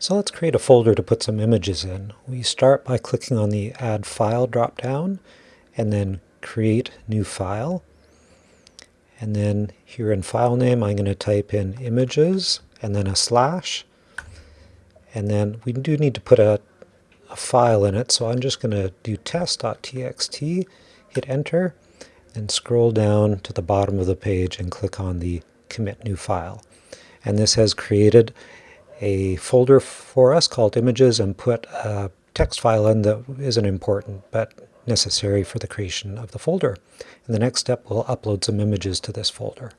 So let's create a folder to put some images in. We start by clicking on the Add File drop-down, and then Create New File. And then here in File Name, I'm going to type in Images, and then a slash. And then we do need to put a, a file in it, so I'm just going to do test.txt, hit Enter, and scroll down to the bottom of the page and click on the Commit New File. And this has created a folder for us called images and put a text file in that isn't important but necessary for the creation of the folder. In the next step, we'll upload some images to this folder.